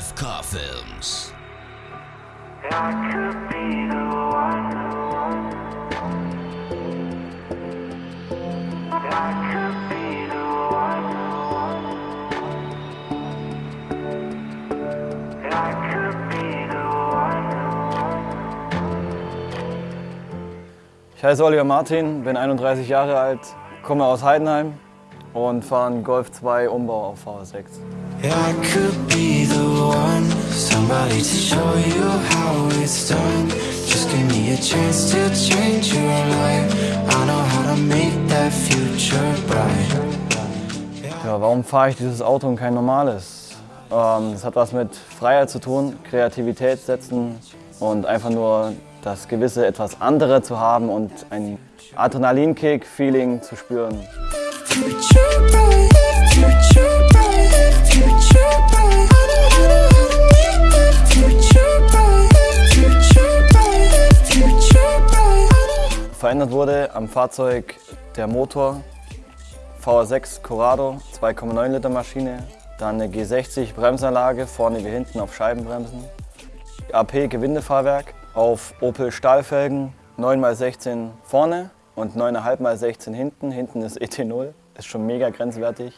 RFK Films. Ich heiße Oliver Martin, bin 31 Jahre alt, komme aus Heidenheim und fahre einen Golf 2 Umbau auf V6. Yeah, I could be the one, somebody to show you how it's done. Just give me a chance to change your life. I know how to make that future bright. Ja, warum fahre ich dieses Auto und kein normales? Ähm, das hat was mit Freiheit zu tun, Kreativität setzen und einfach nur das gewisse etwas andere zu haben und ein Adrenalinkick-Feeling zu spüren. Verändert wurde am Fahrzeug der Motor, VR6 Corrado, 2,9 Liter Maschine, dann eine G60 Bremsanlage, vorne wie hinten auf Scheibenbremsen, AP Gewindefahrwerk, auf Opel Stahlfelgen, 9x16 vorne und 9,5x16 hinten, hinten ist ET0, ist schon mega grenzwertig.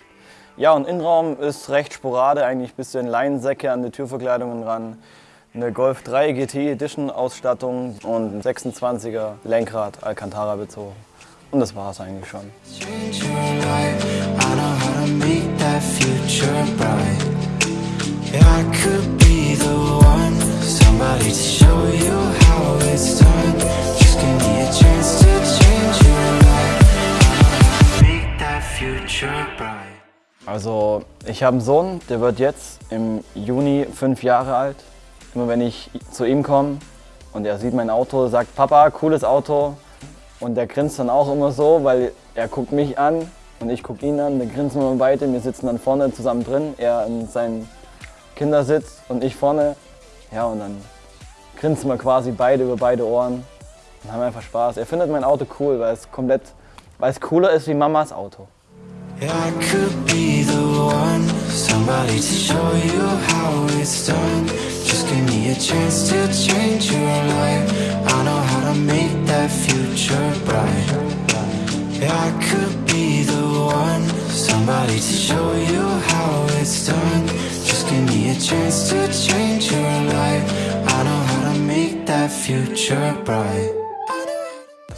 Ja und Innenraum ist recht sporade, eigentlich ein bisschen Leinensäcke an die Türverkleidungen ran, eine Golf 3 GT Edition Ausstattung und ein 26er Lenkrad Alcantara bezogen. Und das war es eigentlich schon. change Also ich habe einen Sohn, der wird jetzt im Juni fünf Jahre alt. Immer wenn ich zu ihm komme und er sieht mein Auto, sagt Papa, cooles Auto. Und der grinst dann auch immer so, weil er guckt mich an und ich gucke ihn an. Dann grinsen wir beide, wir sitzen dann vorne zusammen drin. Er in seinem Kindersitz und ich vorne. Ja, und dann grinsen wir quasi beide über beide Ohren und haben einfach Spaß. Er findet mein Auto cool, weil es komplett, weil es cooler ist wie Mamas Auto. I could be the one, somebody to show you how it's done. Just give me a chance to change your life. I know how to make that future bright. I could be the one, somebody to show you how it's done. Just give me a chance to change your life. I know how to make that future bright.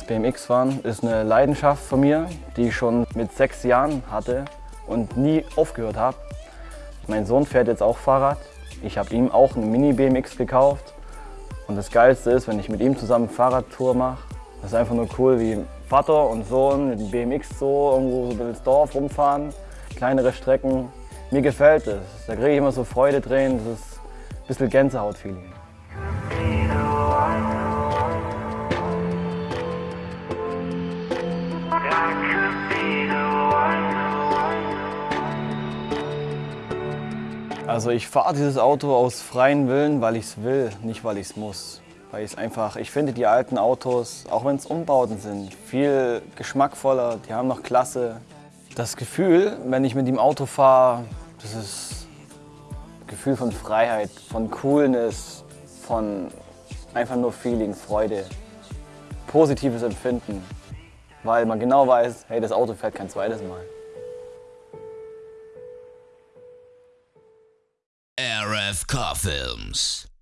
BMX-Fahren ist eine Leidenschaft von mir, die ich schon mit sechs Jahren hatte und nie aufgehört habe. Mein Sohn fährt jetzt auch Fahrrad. Ich habe ihm auch eine Mini-BMX gekauft. Und das Geilste ist, wenn ich mit ihm zusammen Fahrradtour mache. Das ist einfach nur cool, wie Vater und Sohn mit dem BMX so irgendwo so durchs Dorf rumfahren. Kleinere Strecken. Mir gefällt es. Da kriege ich immer so Freudetränen. Das ist ein bisschen Gänsehaut-Feeling. Also ich fahre dieses Auto aus freien Willen, weil ich es will, nicht weil ich es muss. Weil ich es einfach, ich finde die alten Autos, auch wenn es Umbauten sind, viel geschmackvoller, die haben noch Klasse. Das Gefühl, wenn ich mit dem Auto fahre, das ist Gefühl von Freiheit, von Coolness, von einfach nur Feeling, Freude, positives Empfinden. Weil man genau weiß, hey, das Auto fährt kein zweites Mal. RFK Films.